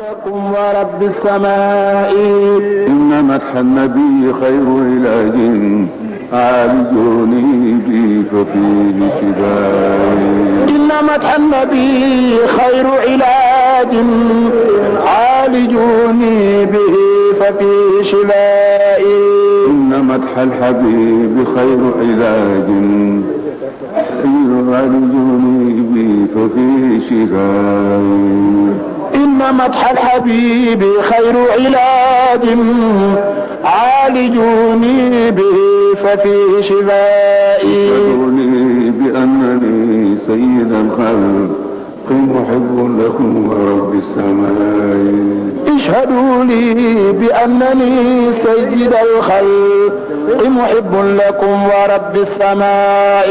لكم ورب السماء. إن مدح النبي خير علاج عالجوني به ففيه شفاء إن مدح النبي خير علاج عالجوني به ففيه شفائي إن مدح الحبيب خير علاج يعالجوني به ففيه شفاء مدح الحبيب خير علاج عالجوني به ففيه شفائي. يشهدوني بأنني سيد الخلق محب لكم ورب السماء. اشهدوا لي بأنني سيد الخلق محب لكم ورب السماء.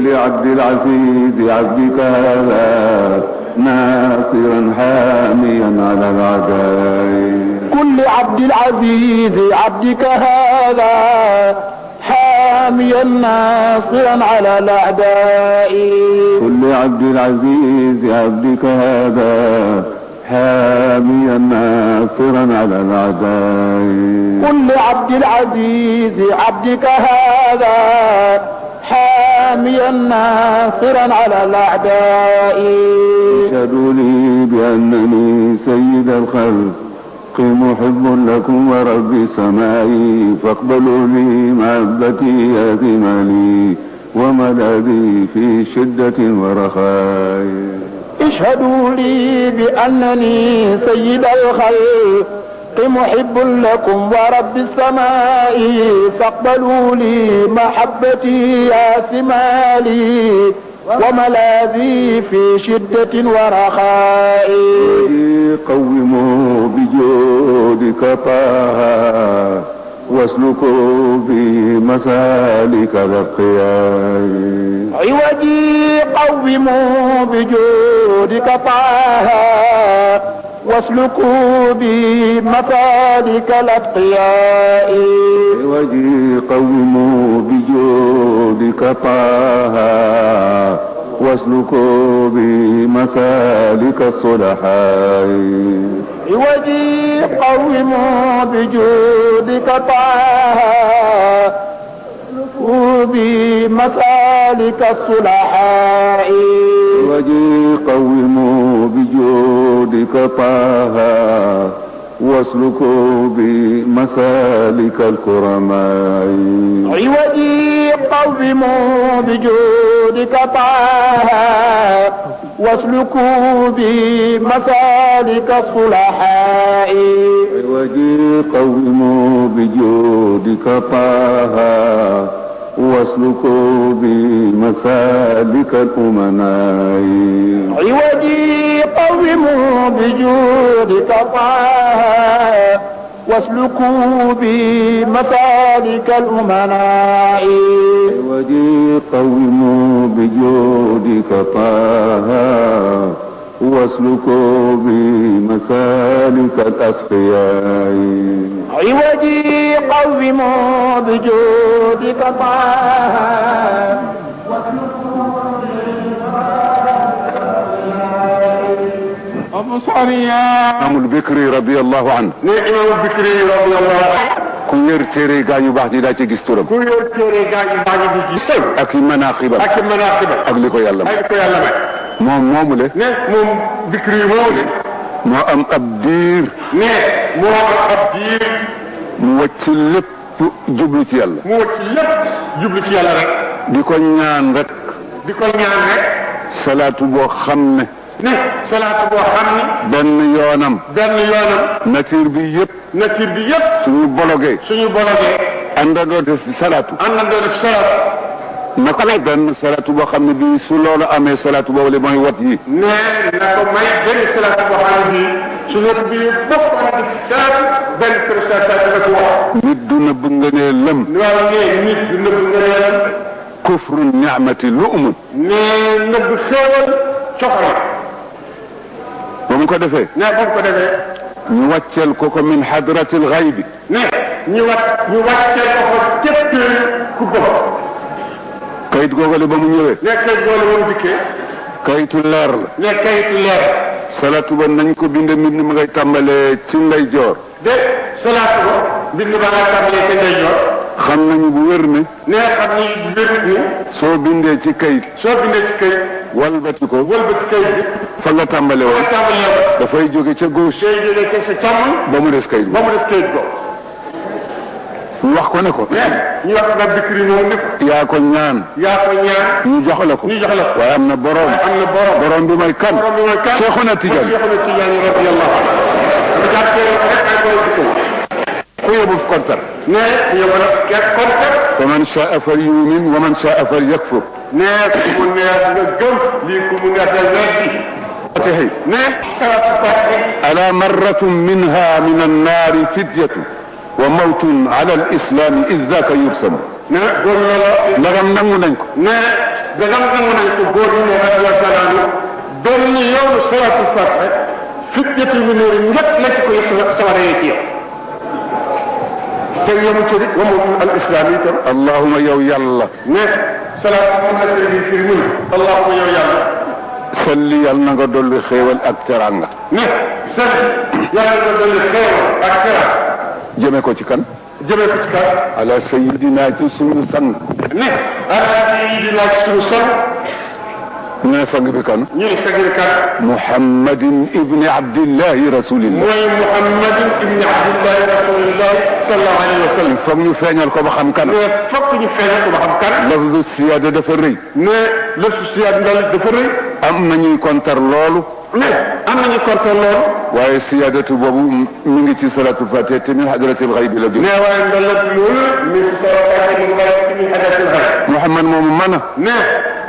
لعبد العزيز عبدك هذا ناصرا حاميا عبد العزيز عبدك هذا حاميا ناصرا على الأعداء. كل عبد العزيز عبدك هذا حاميا ناصرا على الأعداء. كل عبد العزيز عبدك هذا حاميا ناصرا على الأعداء. اشهدوا لي بأنني سيد الخلق. محب لكم ورب سمائي فاقبلوا لي محبتي أثمالي وملاذي في شدة ورخاء. اشهدوا لي بأنني سيد الخلق محب لكم ورب السماء فاقبلوا لي محبتي يا ثمالي وملاذي في شدة ورخاء. قوموا طه واسلكوا بمسالك الأتقياء عوجي قوموا بجودك طه واسلكوا بمسالك الأتقياء عوجي قوموا بجودك طه واسلكوا بمسالك الصلحاء. عوجي قوموا بجودك طه. بمسالك الصلحاء. عوجي قوموا بجودك طه. واسلكوا بمسالك الكرماء. عوجي قوموا بجودك طه. واسلكوا بمسالك الصلحاء. عوجي قوموا بجودك طه واسلكوا بمسالك الأمناء. عوجي قوموا بجودك طه واسلكوا بمسالك الأمناء. عوجي قوموا بجودك طه واسلكوا بمسالك الأسقياء عوجي قوموا بجودك طه Sariya. Imaamul Bikri radiyallahu anhu. ne Imaamul Bikri radiyallahu anhu. ku yor téere gaa ñu baax ñi daa ci gis turam. ku yor téere gaa ñu baax ñi di gis turam. ak manaaxibam ak manaaxibam. ak li ko yàlla may. ak li ko yàlla may. moom moomu le. ne moom Bikri moomu le. moo am ab diir. ne moo am ab diir. mu wàcc lépp jublu ci yàlla. mu wàcc lépp jublu ci yàlla rek. di ko ñaan rek. di ko ñaan rek. salaatu boo xam ne. Ne salaatu boo xam ne benn yoonam benn yoonam nature bi yëpp nature bi yëpp suñu bologee suñu bologee àndandoo def salaatu àndandoo def salaatu na ko may benn salaatu boo xam ne bii su loolu amee salaatu boobu le mooy wat yi ne na ko may benn salaatu boo xam ne bii su nekk bi bokk na di salaatu benn kër salaatu dana ko wax nit du nëbb ngënee lëm waaw ne nit du nëbb ngëneelam kufru ni'mati lu umut ne nëbb xéewal coxal بوم كو ديفه ني بوم كو ديفه ني واتيل كوكو من حضره الغيب ني ني وات ني واتيل كوكو كيب كو بوم كايت غوغل بوم نيوي ني كايت غوغل بوم ديكه كايت لير ني كايت لير صلاه بون نانكو بيند مين ما غاي تامالي سي نداي جور دي صلاه بون بيند ما غاي تامالي سي نداي جور خم نانيو بو ورني ني خم نانيو بو ورني سو بيندي سي كايت سو بيندي سي كايت walbati ko wëlbati këy bi. Fa nga tàmbale woon. Dafay jóge ca gauche. Day jógee ca sa càmmoñ. Ba mu des kayit ba mu des këyit ko ñu wax ko ne ko. Ne ñu wax nga bikri moom ni ko. Yaa ko ñaan. Yaa ko ñaan. Ñu jox la ko. Ñu jox la ko. Waaye am na borom. Am na borom. Borom bi mooy kan? Borom bi mooy kan? Radiyallahu anhu. Jàppee ku yóbbu kontar ne man fal yumin wa man fal yakfur نعم نعم نعم نعم ألا مرة منها من النار فدية وموت على الإسلام إذ ذاك يرسم. لغم نمونك لغم نمونك قولنا يا سلام. دلني يوم سلاة الفتح فدية من نور يتلتك يسوى سواريك يوم تيم تري ومو الإسلامي تر اللهم يو يلا. نه سلام الله سيدي فيرمي اللهم يو يلا. سلي يلا نغدل خيول اكترانغا نه سلي يلا نغدل خيول اكترا جيمي كو تي كان؟ جيمي كو كان. على سيدنا تسن سن نه على سيدنا تسن نسجركن نسجركن محمد ابن عبد الله رسول الله. محمد ابن عبد الله رسول الله صلى الله عليه وسلم. فك ني فينال كو بخم كان. فك ني فينال كو بخم كان. لا سياده دفر ري ني لا سياده دال دفر لولو؟ Ne am nañu korte loolu waaye siyaadatu boobu mi ngi ci salatul fatiha te min hadratil xaybi la ne waaye ndalat loolu mi ngi soo kaay mu bari ci min hadatul xayr muhammad moomu mën a ne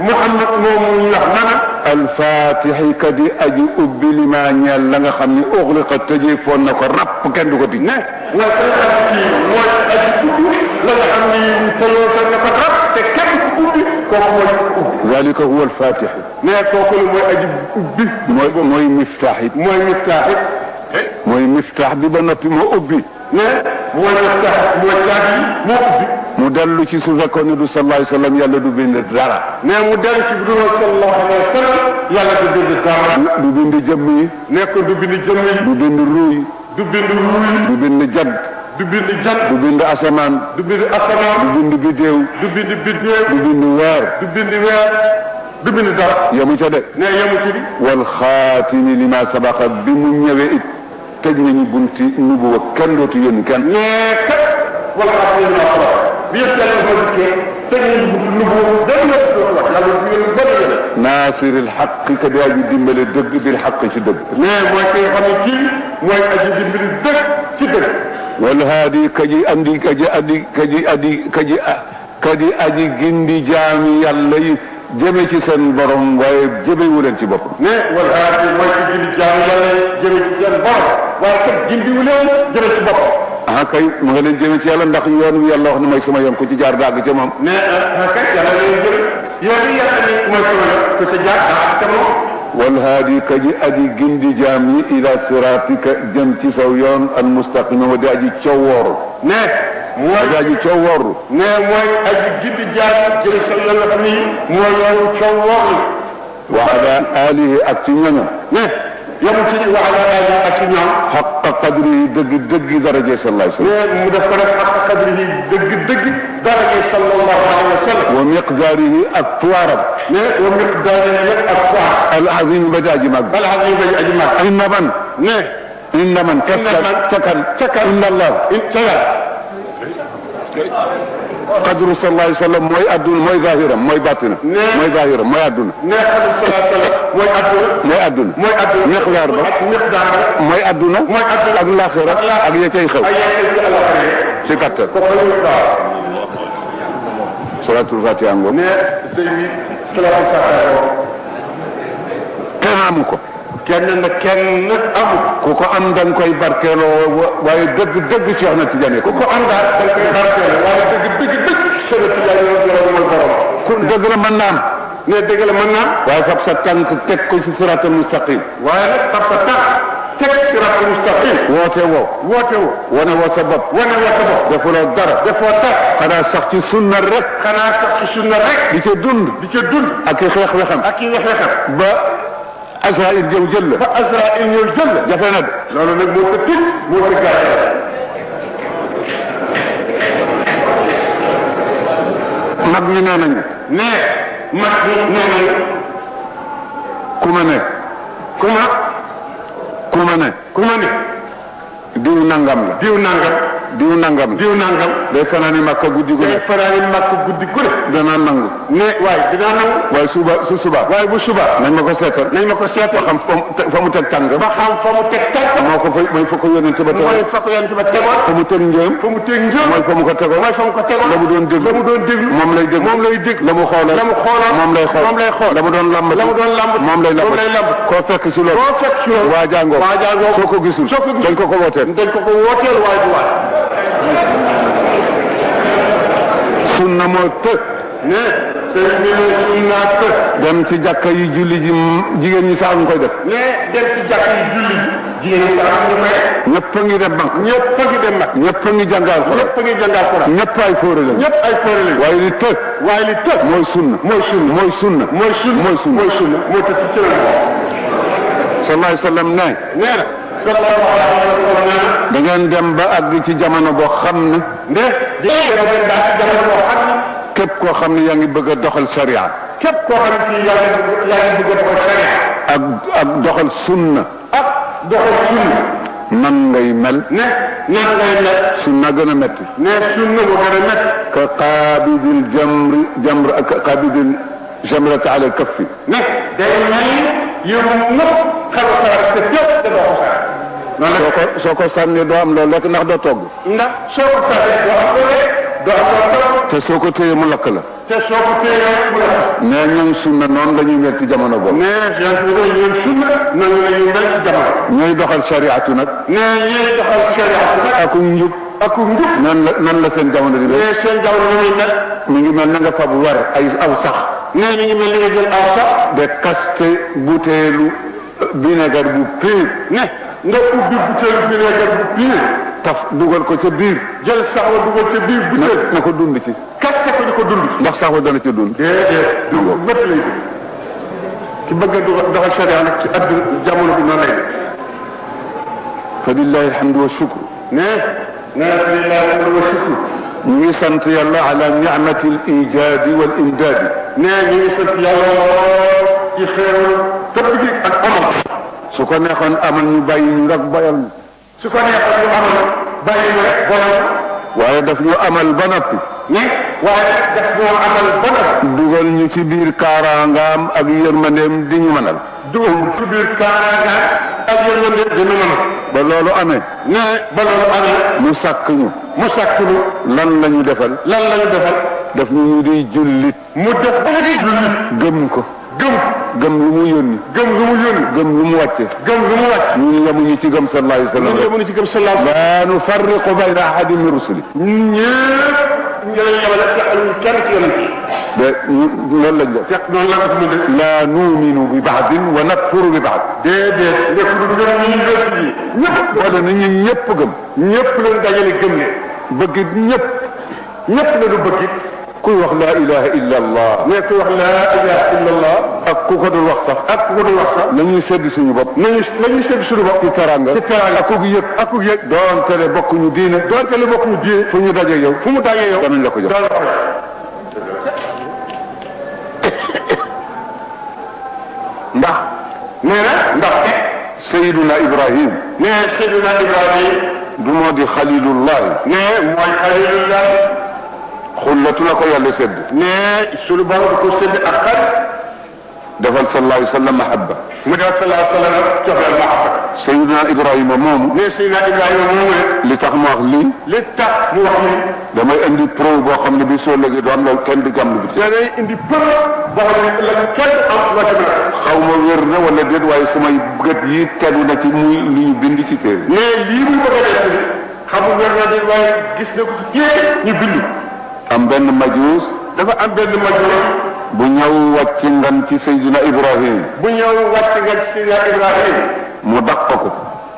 muhammad moomu wax nana alfatixi kadi aji ubbi li ma ñeel la nga xam ni uxliqa tëjee foon na ko rapp kenn du ko tij ne nga koy xam kooku mooy ubbi huwa alfatixu ne kooku la mooy aji ubbi. Mooy mooy miftaax it. Mooy miftaax it. Mooy miftaax bi ba noppi moo ubbi. Ne mooy miftaax mooy caabi moo ubbi. Mu dellu ci su fekkoon ne du sallallahu alayhi wa sallam yàlla du bind dara. Ne mu dellu ci biir sallallahu alayhi wa sallam yàlla du bind dara. Du bind jëmm yi. Ne ko du bind jëmm yi. Du bind ruuy. Du bind ruuy. Du bind jad du bind jant. Du bind asamaan. Du bind asamaan. Du bind bidéew du bind biddéew du bind weer. Du bind weer. Du bind dara. Yamu ca de. Ne yemu ci di. Wal xaatimi li ma sabaqa bi mu ñëwee it tëj nañu bunti nubuwa. Kenn dootu yónni kenn. Mais kat. Wala xam ne naa ko bi yëpp yàlla dikkee nañu benn dootu wax. Yàlla du yónni benn yoon naasiril xaq ka di aji dimbale dëgg bil xaq ci dëgg. Mais mooy kay xam ne kii mooy aji dimbali dëgg ci dëgg. Wal haadi kaji andi kaji adi kaji adi kaji kadi aji gindi jaami yàlla yi jëme ci seen borom waaye jëmewu leen ci boppam. Mais wal haadi mooy ki gindi jaami yàlla jëme ci seen borom waaye kat gindiwu leen jëme ci boppam. Ah kay mu nga leen jëme ci yàlla ndax yoon wi yàlla wax ne mooy sama yoon ku ci jaar dàgg ca moom. Mais ah kay yàlla leen jëme yoon yi yàlla ni mooy sama yoon ku ca jaar daa ca moom. والهادي كجي أدي جندي جامي إلى صراطك جمتي سويون المستقيم ودي تشور. نعم. موي تشور. نعم موي أجي جندي جامي جل صلى الله عليه وسلم موي يوم تشور. وعلى آله اكتمنا نعم. يوم وعلى آله اكتمنا حق قدره دق دق درجة صلى الله عليه وسلم. نعم حق قدره دق دق درجة صلى الله عليه وسلم. ومقداره اكتوارب نعم، ومقداره اكتوارب العظيم بدأ جمال العظيم بدأ جمال إن من؟ نه. إن من؟ تكل. تكل. إن الله. ان تكل. قدر صلى الله عليه وسلم موي أدون موي ظاهرا موي باطنا موي ظاهرا موي أدون. نه قدر صلى الله عليه وسلم. موي أدون. موي أدون. موي أدون. مقدار با مقدار موي أدون. موي أدون. اك الآخرة. Kenn amu ko kenn na kenn amul ku ko am da nga koy barkeeloo wa- waaye dëgg dëgg wax na ko ku ko am daal da nga koy barkeele waaye dëgg dëgg dëgg sëriñ si yàlla yoon borom mooy borom ku dëgg la mën naa am ne dëgg la mën naa waaye fab sa tànk teg ko ci siratal mustaqim waaye nag parce que tax teg siraatal mustaqim woote woo woote wu wane woo sa bopp wane woo sa bopp defuloo dara defoo tax xanaa sax ci sunna rek xanaa sax ci sunna rek di ca dund di ca dund ak i xeex wexam ak i wexe xam ba Azraïl jëw jël la. Ba Azraïl ñëw jël la. Jafe na de. Loolu nag moo ko tëj moo ko gàcce mag ñi nee nañu. Ne mag ñi nee nañu. Ku ma ne. Ku ma? Ku ma ne. Ku ma ne? Diw nangam la. Diw nangam. Diw nangam. Diw nangam. Day fanaani makka guddi gu day ne faraani màkk guddi gu ne. Danaa nangu. Ne waaye dinaa nangu. Waaye suba su suba. Waaye bu suba. Nañ ma ko seetal. Nañ ma ko seetal. Xam fa mu te- teg tàng ba xam fa mu teg tànk moo ko fa mooy fa ko ba mooy fa ko yonent ba tegoon. Fa mu teg njëm fa mu teg njëm mooy fa mu ko tegoon. Mooy fa mu ko tegoon. La mu doon déglu. La mu doon déglu. Moom lay déglu. Moom lay déglu. La mu xoolal. La mu xoolal. Moom lay xool. Moom lay xool. La mu doon lambati la mu doon lambati moom lay moom lay lambati koo fekk ci loolu. Boo fekk ci loolu. Waa jàngoo waa jàngoo soo ko gisul soo ko gisul. dañ ko ko wooteel. Dañ ko ko wooteel waaye du waay. Sunna moo të ne sëriñ bi ne sunna të dem ci jàkka yu julli ji jigéen ñi sax ñu koy def. Ne dem ci jàkk yu julli ji jigéen ñi ñu koy ñëpp a ngi dem banque ñëpp a ngi dem nag ñëpp a ngi jàngal ko ñëpp a ngi jàngal Quran ñëpp ay fóore lañ ñëpp ay fóore lañu. Waaye li të waaye li të mooy sunna. Mooy sunna. Mooy sunna. Mooy sunna. Mooy sunna. Mooy sunna. Moo tëdd ci la sallallahu alayhi wa sallam nee na sallallahu alayhi wa sallam nee na. Da ngeen dem ba àgg ci jamono boo xam ne a képp koo xam ne yaa ngi bëgg a doxal sharia képp koo xam ne yaa ngi bëgg a doxal sharia ak ak doxal sunna ak doxal sunna nan ngay mel ne nan ngay mel sunna gën a metti ne sunna moo gën a métti ka qaabidil jamri jamr ak qaabidil jamrata ala kaffi ne day mel yow nëpp xel sa sa tépp te doo noonu soo la ko soo ko sànnee doo am loolu lekk ndax doo togg. Ndax soo ko sànnee doo am loo lekk doo am loo toog te soo ko téyee mu lakk la. Te soo ko téyee mu la. Nee ñoom sunna noonu la ñuy mel ci jamono boobu. Mais su sunna noonu la ñu mel ci jamono. Ñooy doxal shariatu nag. Ne ñuy doxal sharia nag. Ak njub. Ak njub. Nan la nan la seen jamono di mel? Seen jamono la ñuy mel. Mi ngi mel na nga fab wer ay aw sax. Ne mi ngi mel ni nga jël aw sax. De kaste buteelu vinaigre bu pire nga ubbi butéelu vinaigre bu biir taf dugal ko ca biir jël sax wa dugal ca biir na butéel na ko dund ci kaste ko di ko dund ndax sax wa dana ca dund déedéet du métti lay dund ki bëgg a doxal doxal sharia nag ci adduna jamono bi noonu lay def fa lillahi alhamdu wa shukru ne ne lillahi alhamdu wa shukru ñu ngi sant yàlla ala nicmati al ijaadi wal imdaadi ne ñu ngi sant yàlla lool ci xéewal tëbb gi ak amal su ko neexoon amal ñu bàyyi ñu rek bayal ñu su ko neexoon ñu amal bàyyi ñu rek boole waaye daf ñu amal ba noppi. Ni? Waaye daf ñoo amal ba noppi. Dugal ñu ci biir kaaraangaam ak yërmandeem di ñu mënal. Dugal ci biir kaaraanga ak yërmande dina mën a ba loolu amee. Ne ba loolu amee. Mu sàkk ñu. Mu sàkk ñu. Lan la ñu defal? Lan la ñu defal? Daf ñu ñu di jullit. Mu def ba di jullit. Gëm ko. Gëm gëm lu mu yónni gëm lu mu yónni gëm lu mu wàcce gëm lu mu wàcc ñun yemuñu ci gëm sallallahu alayhi wa ñun yemuñu ci gëm sallallahu alayhi la nufarriqu bayna ahadin min rusuli ñun ñëpp ñu leen yemale te aluñu kenn ci yonent yi loolu lañ def fekk noonu la ko tudd de la numinu bi baadin wa nakfuru bi baad déedéet nekk lu gëm ñu wér yi ñëpp wala ni ñun ñëpp gëm ñëpp leen dajale gëm ne bëggit ñëpp ñëpp la ñu bëgg كوي واخ لا اله الا الله مي كوي واخ لا اله الا الله اك كوكو دول واخ صاح اك كوكو دول واخ صاح نانيو سيد سونو بوب نانيو نانيو سيد سونو بوب تي تراندا تي تراندا اكو ييك اكو ييك دون تري بوكو ني دينا دون تري بوكو ني دي فونو داجي يو فومو داجي يو دون لاكو جو دون ndax neena ndax te sayyiduna ibrahim. Ne sayyiduna ibrahim. Du modi khalilullah. Ne moy khalilullah. Xullatu la ko yàlla sedd ne suñu borom da ko sédd ak xar. defal sallallahu alayhi wa sallam mahabba. mu def sallallahu alayhi wa sallam joxeel mahabba. Sayiduna ibrahima moomu. ne Seydina Ibrahima moomu ne li tax mu wax lii? li tax mu wax ni damay indi preuve boo xam ne bi soo léegi doon loolu kenn di gàmm bi. da indi për boo xam ne la kenn am loo a xaw ma wér na wala déet waaye samay gët yi tegu na ci muy lu ñu bind ci téere. mais lii muy bëgg a def ni xamul wér na di waaye gis na ko ci ñu bind. Am benn majuus dafa am benn major bu ñëw wàcc ngan ci sayiduna ibrahim. bu ñëw wàcc nga ci Seydina Ibrahima mu daq ko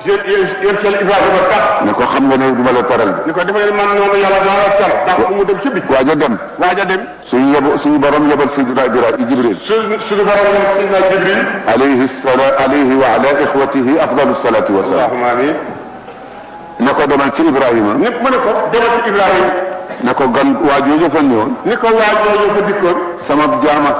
yéen yéen seen Ibrahima tax ne ko xam nga ne du ma la teral. Ni ko defee man noonu yàlla dana la cal ndax mu dem ci bi waaj a dem. Waaj a dem. Suñu yeb suñu borom yebal Seydina Ibrahima Jibril. Su suñu borom ne Seydina Jibril. Alayhi sala alayhi wa ala ixwatihi afdalu salati wa salam allahumma amin ne ko demal ci Ibrahima. Nit mu ne ko demal ci Ibrahima. Ne ko gan waa jooju fa ñëwoon. Ni ko waa jooju fa dikkoon. Sama jaama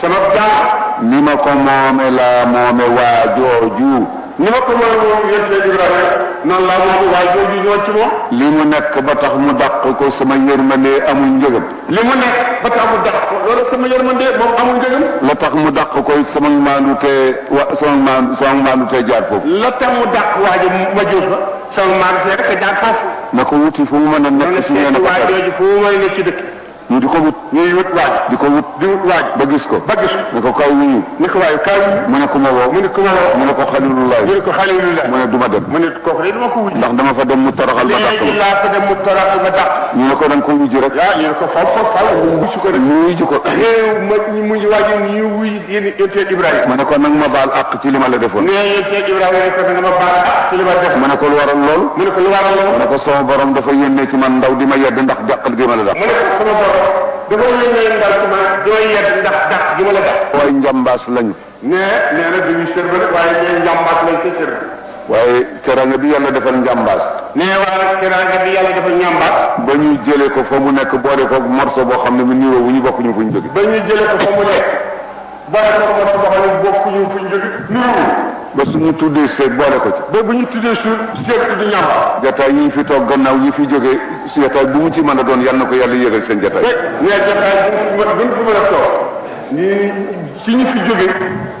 sama jaam. ni ma ko moome laa moome waa jooju. Ni ma ko mën a moom yéen seen Ibrahima noonu laa moom waaj jooju ñëwoon ci moom. Li mu nekk ba tax mu dàq ko sama yërmande amul njëgam li mu nekk ba tax mu dàq ko loolu sama yërmande moom amul njëgam la tax mu dàq ko sama maandute wa sama maandu sama maandute jaar foofu. La tax mu dàq waaji ma jur fa sama maandu see rek a jaar foofu. Na ko wuti fu mu mën a nekk si nee na seeti ko waaj fekk. jooju fu mu may nekk ci dëkk ñu di ko wut ñuy wut waaj di ko wut di wut waaj ba gis ko ba gis ko ne ko kaw wuyu ni ko waaye kaay mu ne ku ma woo mu ne ku ma woo mu ne ko xalilullah mu ne ko xalilullah mu ne du ma dem mu ne kooku de dama ko wuj ndax dama fa dem mu toroxal ma dàq laa ko dem mu toraxal ma dàq ñu ne ko da nga ko wujji rek ah ñu ne ko faw faw faw mu wuj ko rek mu wujji ko réew ma ñu mujj waaj ñu wuy yéen yéen Ibrahima ma ne ko nag ma baal àq ci li ma la defoon nee yéen Ibrahima ne ko nga ma baal ah ci li ma def ma ne ko lu waral loolu mu ne ko lu waral ma loolu ne ko sama borom dafa yénnee ci man ndaw di ma yedd ndax jàqal gi ma la dàq mu ne ko sama borom dafa yónnee ndaw ci ma dooy yedd ndax dàq gi ma la waaye njambaas lañu. Ne nee na dañuy sër ba waaye nee njàmbaas lañ ko sër. Waaye teranga bi yàlla defal njambaas ne waa nag teraanga bi yàlla dafa ñambaas ba ñu jëlee ko fa mu nekk boole ko morso boo xam ne mu niroo wu ñu bokkuñu fu ñu jóge ba ñu jëlee ko fa mu nekk. Boole ko mo boo xam ne bokkuñu fu ñu jóge nuru ba suñu tuddee seet boole ko ci ba bu ñu tuddee su seet tudd ñam jataay yi fi toog gannaaw yi fi jógee su jataay bu mu ci mën a doon yal na ko yàlla yëgal seen jataay nee jataay bu ñu fi mën a toog ñii ci ñu fi jóge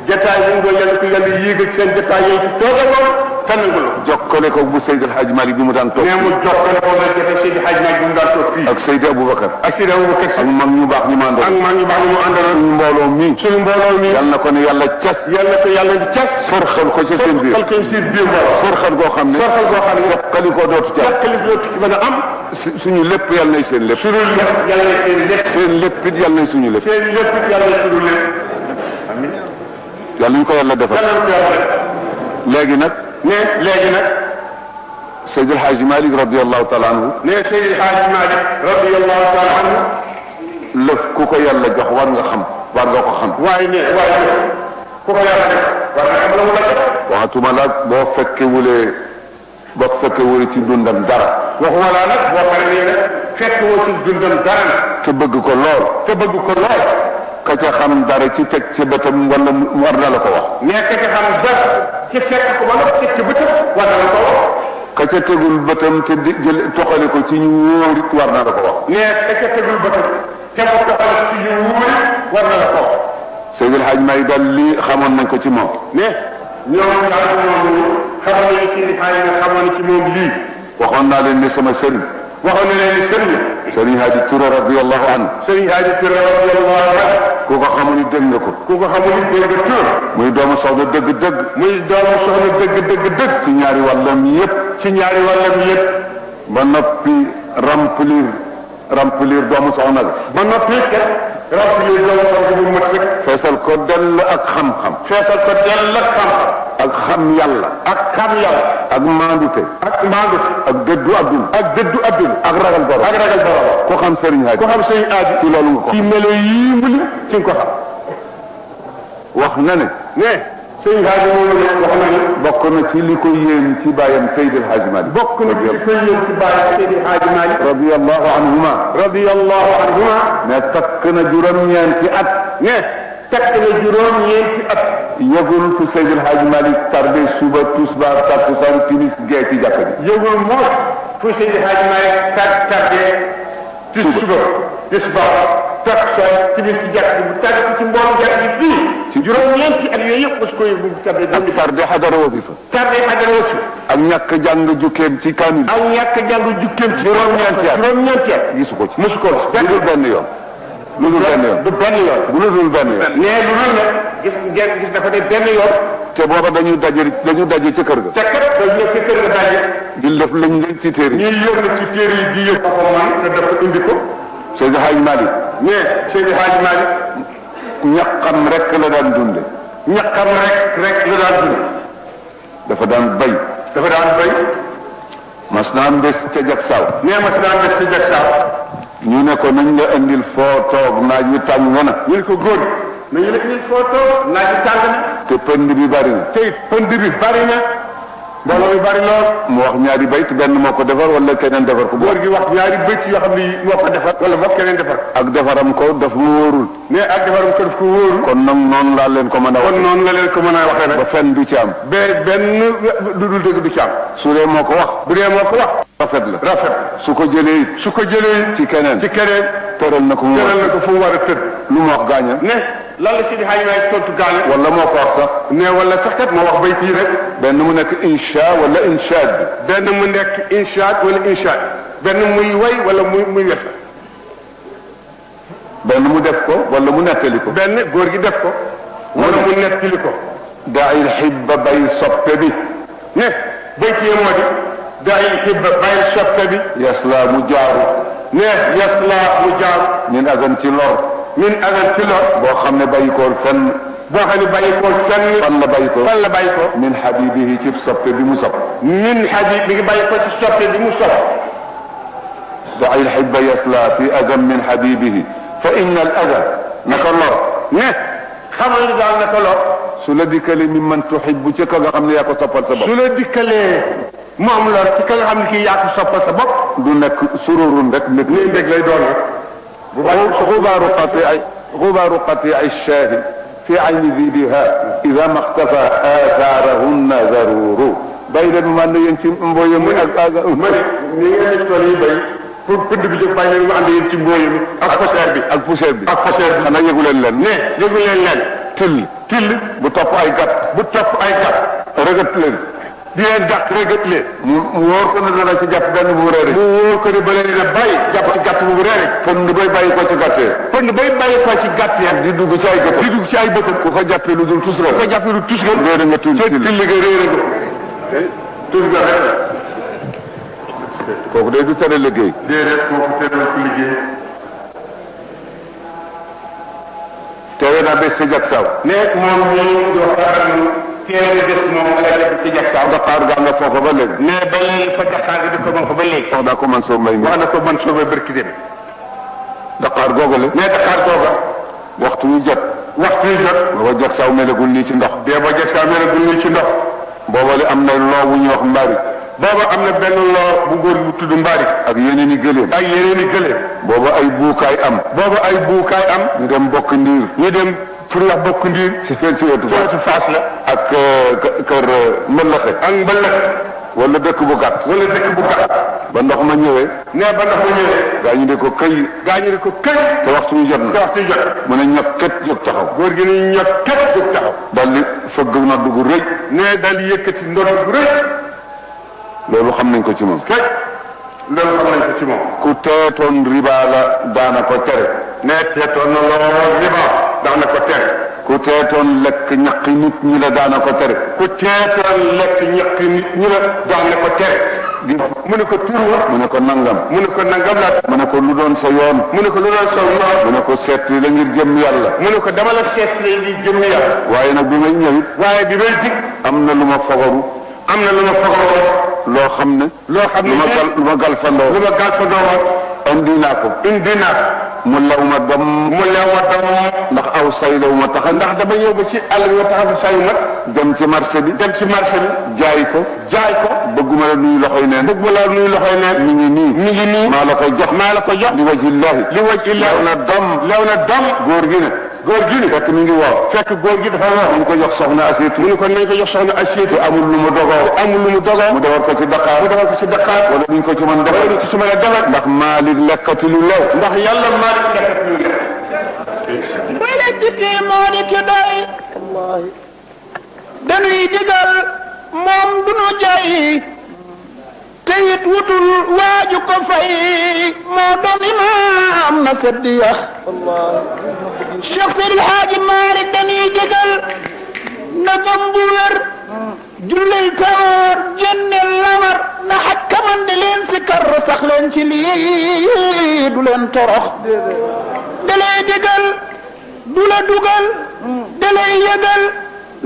jataay yi nga yàlla ko yàlla yéegal seen jataay yooyu ci toogaloon tànnagul jokkale ko bu Seydil Hadj Malick bi mu daan toog nee mu jokkale ko la jafe Seydi Hadj Malick bi mu daan toog fii ak Seydi Aboubacar ak Seydi Aboubacar ak mag ñu baax ñu ak mandoon maa ngi baax ñu mu àndaloon suñu mbooloo mi suñu mbooloo mi yal na ko ne yàlla cas yàlla ko yàlla di cas sorxal ko ci seen biir xal ko seen biir mbooloo sorxal goo xam ne sorxal goo xam ne jokkali ko dootu ca jàkkali bi dootu ci mën a am su- suñu lépp yal nay seen lépp suñu lépp yàlla na seen lépp seen lépp it yal nay suñu lépp seen lépp yàlla na suñu lépp ko yàlla defal. Na ko yàlla def léegi nag ne léegi nag. Seydil Hadj Malick radiallahu taala anhu. Ne Seydi Hadji Malick radiyallahu taala anhu. Lëf ku ko yàlla jox war nga xam war nga ko xam. Waaye ne waaye ku ko yàlla def war nga xam la mu la def waxatuma laag boo fekkewulee boo fekkewulee ci dundam dara. Waxuma laa nag boo xam ne fekk woo ci dundam dara. Te bëgg ko lool. Te bëgg ko lool. Ka ca xam dara ci teg ci bëtam wala war na la ko wax nekk ci xam dara ci fekk ko nga teg ci bëtam war na la ko wax ka ca tegul bëtam te jël toxale ko ci ñu wóor it war na la ko wax ne ka ca tegul bëtam te mu doxal ci yu wuuri war na la ko wax Seydil Hadj Malick daal lii xamoon nañ ko ci moom ne ñoom daal ñoom xamoon nañu Seydi Hadji nga xamoon ci moom lii waxoon naa leen ni sama sëriñ waxoon na leen ni sëriñ sëriñ Hadji Touré radiallahu anhu sëriñ Hadji Touré radiyallahu anhu ku ko xamul ni dégg nga ko. ku ko xamul ni dégg tur muy doomu soxna dëgg-dëgg. muy doomu soxna dëgg dëgg dëgg ci ñaari wàllam yépp. ci ñaari wàllam yëpp ba noppi remplir remplir doomu soxna la ba noppi kat remplir doomu soxna bu mat sëkk. Feesal ko dell ak xam-xam. Feesal ko dell ak xam-xam. Ak xam yàlla. Ak xam yàlla. Ak maandute. Ak ak dëddu àdduna. Ak dëddu àdduna. Ak ragal borom. Ak ragal borom. Ku xam sëriñ Hadji ku xam sëriñ Hadji ci loolu nga ko ci melo yii mu li ci nga ko xam. Wax na ne ne. Hadji moom la wax na ne bokk na ci li ko yéem ci bàyyam Seydil Hadji Malick bokk na ci koy yéen ci bàyyi Seydi Malick radiyallahu anhuma. Radiyallahu anhuma. Ne takk na juróom-ñeenti at. Ne tekk na juróom ñeenti at. Yëgul fu Seydil Hadji Malick tardé suba tisbaar takkusaan timis gee ci jàkka ji yëgul moos fu Seydi Hadji Malick tar tardé ci suba. tisbaar takkusaan timis ci jàkk bi bu tardé ko ci mbooloo jàkk bi fii ci juróom ñeenti at yooyu yëpp mos ko yëg bu tardé ak tardé xadara wasifa tardé xadara aussi ak ñàkk jàng jukkeem ci kaamil aw ñàkk jàng jukkeem ci Juróom-ñeenti at. juróom-ñeenti at gisu ko ci mosu ko lu dul benn yoon lu dul benn yoon du benn yoon lu dul benn yoon nee lu dul nag gis ngeen gis dafa ne benn yoon te booba dañu daje dañu daje ca kër ga te kat dañ nekk ci kër ga daje di def lañ leen ci téere yi ñuy yëg na ci téere yi di yëg ko man te dafa indi ko Seydil Hadji Malick mais Seydi Hadji Malick ñaqam rek la daan dunde. ñaqam rek rek la daan dund dafa daan bay. dafa daan béy mas naa am bés ca jak saw nee ma si daan def ci ñu ne ko nañ la indil foo toog naaj wi tàng na. ñu ne ko góor nañu la indil photo naaj bi tàng na. te pënd bi bari na. tey pënd bi bari na. Mbooloo mi bari lool. Mu wax ñaari bayt benn moo ko defar wala keneen defar ko. Góor gi wax ñaari bëcc yoo xam ni moo ko defar wala moo keneen defar. Ak defaram ko daf mu wóorul. Mais ak defaram ko daf ko wóoru kon nag noonu laa leen ko mën a kon noonu la leen ko mën a waxee ba fenn fen du ci am. Ba benn du dul dëgg du ci am. Su dee moo ko wax. Bu dee moo ko wax. Rafet la. Rafet su ko jëlee su ko jëlee ci keneen. Ci keneen. Tëral na ko mu war a tëdd. Lu mu wax gaaña ne lan la Sidi Hadj Malick tontu gaale wala moo ko wax sax. Ne wala sax kat moo wax bayt yi rek. benn mu nekk insha wala inshaad. Benn mu nekk inshaat wala inshaat benn muy way wala muy muy wet benn mu def ko wala mu nettali ko. Benn góor gi def ko wala mu nettali ko. Daayil xibba bay soppe bi. Ne bayt yi moo di daay xibba bàyyi soppe bi. Yasla mu jaaru. Ne yasla mu jaaru. Min agan ci lor. Min agal ci lor boo xam ne bàyyikool fenn. boo xam ne bàyyi ko fenn. fan la bàyyikoo fan la bàyyi ko. min habibihi ci soppe bi mu sopp. min xaji mi ngi bàyyi ko ci soppe bi mu sopp. daayil xibba yasla fi agan min habibihi. fa inna al aga naka lor ne. xamal ni daal naka lor su la dikkale mi man tuhibbu ci ka nga xam ne yaa ko soppal sa bopp. su la dikkalee moom lor ci ka nga xam ne kii yaa ko soppal sa bopp. du nekk sururun rek ndég lay doon. غبار قطيع غبار قطيع الشاهد في عين ذي بها إذا ما اختفى آثارهن ضرور بين من ينتم امبو يم اك اغا امري ني ياني توري باي فود فود بي باي ما اند ينتم بو يم اك فوسير بي. اك فوسير بي. اك فوسير بي. أنا يغولن لن ني يغولن لن تل. تل. بو توف أي كات بو توف أي كات رغت لن. Di leen dàq rëgët leen mu wóor ko ne dana ci jàpp benn bu réere mu wóor ko ne ba leen a bàyyi jàpp gàtt bu reere kon ni bay bàyyi ko ci gàttee pënd bay bàyyi ko ci gàtt ya di dugg ci ay gëtam di dugg ci ay bëtam ku ko jàppee lu dul tus ko la jàppee lu tus nga réere nga tuuti ca till till ga réere nga tus nga rek la kooku day du tere liggéey déedéet kooku teral ko liggéey teewe naa bés sa jak saw ne moom di teere des moom ala def ci jag saaw Dakar gaa nga foofa ba léegi ne ba léegi fa jaxaar gi di ko moom fa ba léegi wax ko man soo may wax na ko man soobee barki dem Dakar googale ne Dakar googa waxtu wu jot waxtu yi jot booba jak saw melagul nii ci ndox dee ba jag saa mel ne ci ndox boobale am na loo wu ñuy wax mbaari booba am na benn loo bu góor bu tudd mbaari ak yeneen i gëléem ak yeneen i gëléem booba ay buukaay am booba ay buukaay am ñu dem bokk ndiir ñu dem bokk wetu ci faas la ak kë- kër mbëllaxe ak mbëllëg wala dëkk bu gàtt wala dëkk bu gàtt ba ndox ma ñëwee ne ba ndox ma ñëwee gaa ñu ne ko këy gaa ñu ne ko këy te waxtu wi jot te na waxtu yi jot mu ne ñett kët jóg taxaw góor gi ni ñot kat jóg taxaw dal di fëgg na dugg rëy ne daal di yëkkati ndox bu rëy loolu xam nañ ko ci moom kay loolu xam nañ ko ci moom ku teetoon riba la daana ko tere ne teetoon na lool riba daan na ko tere. Ku teetoon lekk ñaqi nit ñi la daana ko tere. Ku teetoon lekk ñaqi nit ñi la daan na ko tere. Mu ne ko tur wa mu ne ko nangam. Mu ne ko nangam la mu ne ko lu doon sa yoon. Mu ne ko lu doon saw noor mu ne ko seet la ngir jëm yàlla. Mu ne ko dama la seet si ngir jëm yàlla. Waaye nag bi may ñëwit waaye bi may dig am na lu ma fogaru am na lu ma fogaloo loo xam ne loo xam lu ne ma gal lu ma gal fandoo lu ma gal doowoon naa ko indi naa mu law ma doom mu leew ma doom ndax aw say law ma taxa ndax dama ñëw ba ci àll bi ma taxaw saa yu mat. Dem ci marché bi. Dem ci marché bi. Jaay ko. Jaay ko. Bëgguma la nuyu loxoy neen. Bëgg ma la nuy loxoy neen. Mi ngi nii. Mi ngi nii. Maa la koy jox. Maa la ko jox. Li wajillahi li waj illa lew na doom. Lew na doom. Góor gi ne góor gi ni fekk mi ngi woor. fekk góor gi dafa wax ñu ko jox soxna asiitu. mu ne ko nañ ko jox soxna Asiyetu te amul lu mu dogoo. amul lu mu dogoo. mu defar ko ci Dakar. mu defal ko ci Dakar. wala duñ ko ci mën defal ñu ko ci mën a defal ndax Malik lekkati lu lew. ndax yàlla Maalik lekkat lu lew. wala jikki moo di ki doy. Dañuy digal moom du nu jay. te it wutul waaju ko fay. moo doon imaam na seddiya Cheikh Seydil Haaji Maalik dañuy digal na gëm bu wér tawar génneel lamar na xaj kaman di leen si kar sax ci lii du leen torox. Da lay dugal da lay yëgal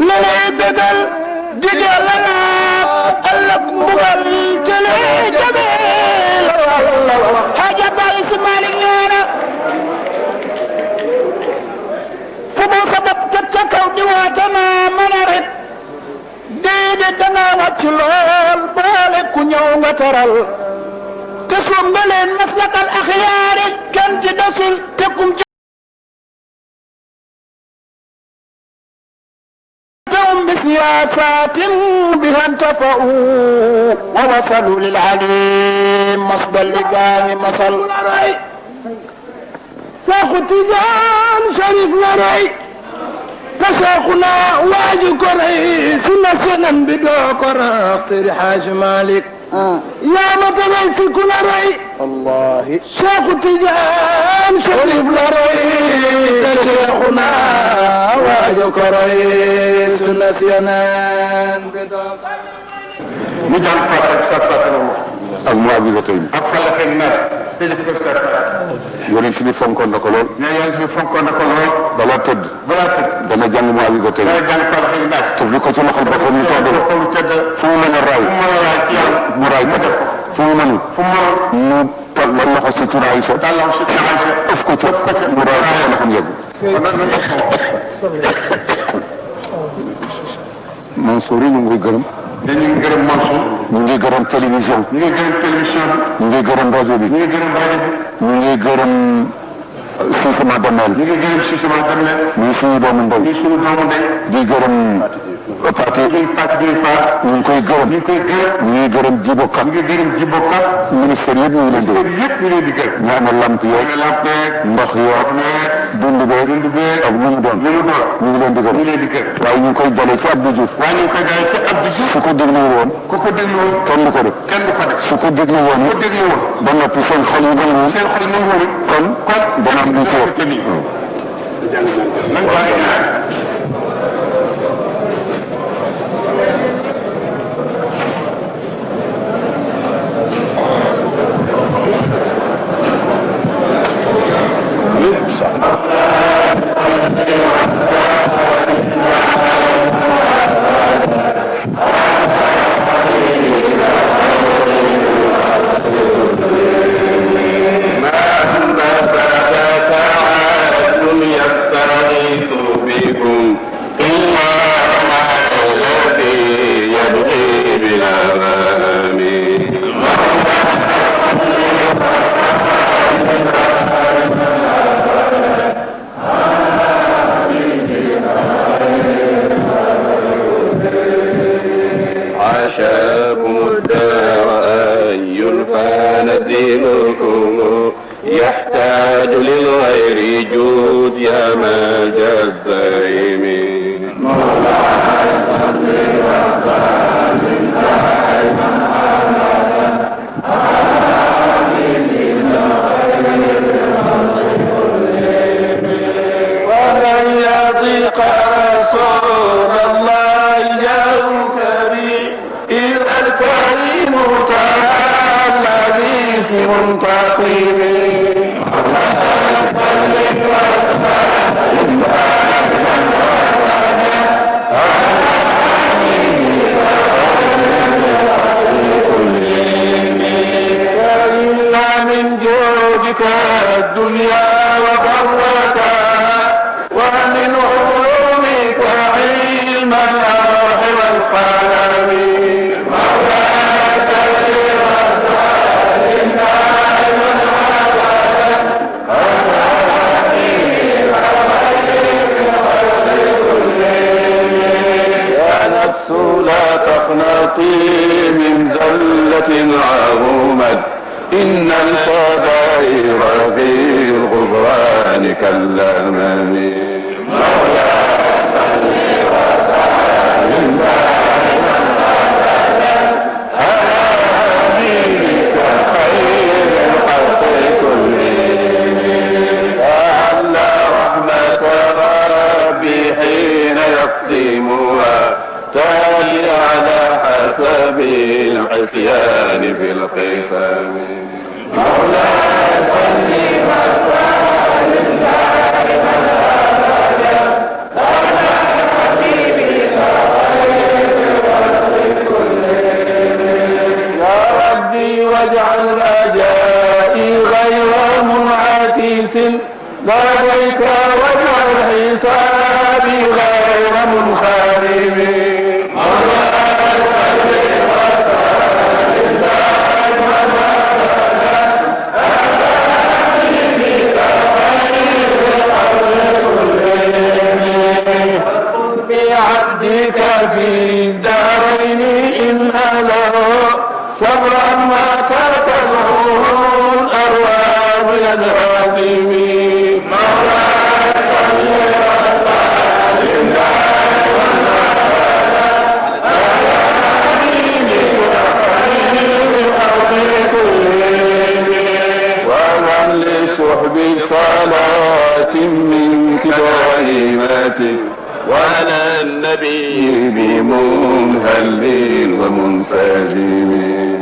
la lay bégal ëllëg mbugal jëlee jëmee la walla wàcc lool boole ku ñëw nga teral te suum nga leen maslakal axyaari kenn ci desul te kum ci تهم بسياسات بها انتفعوا ووصلوا للعليم مصدر لقاه مصل شيخ تيجان شريف لري تشيخنا واجي كري سنة سنة بدو كرا سير حاج مالك. يا متنسي كل ري الله شيخ تيجان شريف لري تشيخنا واجي كري سنة سنة بدو mu jàng fàtte sa fàtte la wax ak mu abigatay ak na def ko sa yonent bi lool ne na ko ci loxol ñu ko fu mu raay mu raay ko def fu mu fu mu mu la loxo ko mu raay ko fa yi ñu ngi gërëm te ngi gërëm Mansour ñu ngi gërëm télévision ñu ngi gërëm télévision ñu ngi gërëm rajo bi bi ñu ngi gërëm rajo bi ñu ngi gërëm Sisima Damel ñu ngi gërëm si sama dem muy suñu doomu ndey ñu suñu doomu ndey di gërëm ñu ngi pàcc bi faar ñu ngi koy gërëm ñu ngi koy gërëm ñu ngi gërëm Jibo Ka ñu ngi gërëm Jibo Ka ministère yëpp ñu ngi leen di gërëm yëpp ñu leen di gërëm ñu amee lamp ñu yeeg ngi lampe ndox yeeg dund beeg dund bee ak lu mu doon. lu mu doon. ñu ngi leen di ñu gërëm leen di gërëm waaye ñu ngi koy dalee ci Abdou Diouf. waaye ñu ngi koy daal ci Abdou Diouf. su ko déglu woon. ku ko déglu woon. kenn du ko def. kenn du ko def. su ko déglu woon ku ko déglu woon. ba noppi seen xol yi nangu seen xol nanguwul kon kon dana am lu ci wax Musa. يحتاج للغير جود يا ملجا الزعيم ومن contrato غير منعكس لديك واجعل حسابي غير منخرم وعلى النبي بمنهل ومنسجم.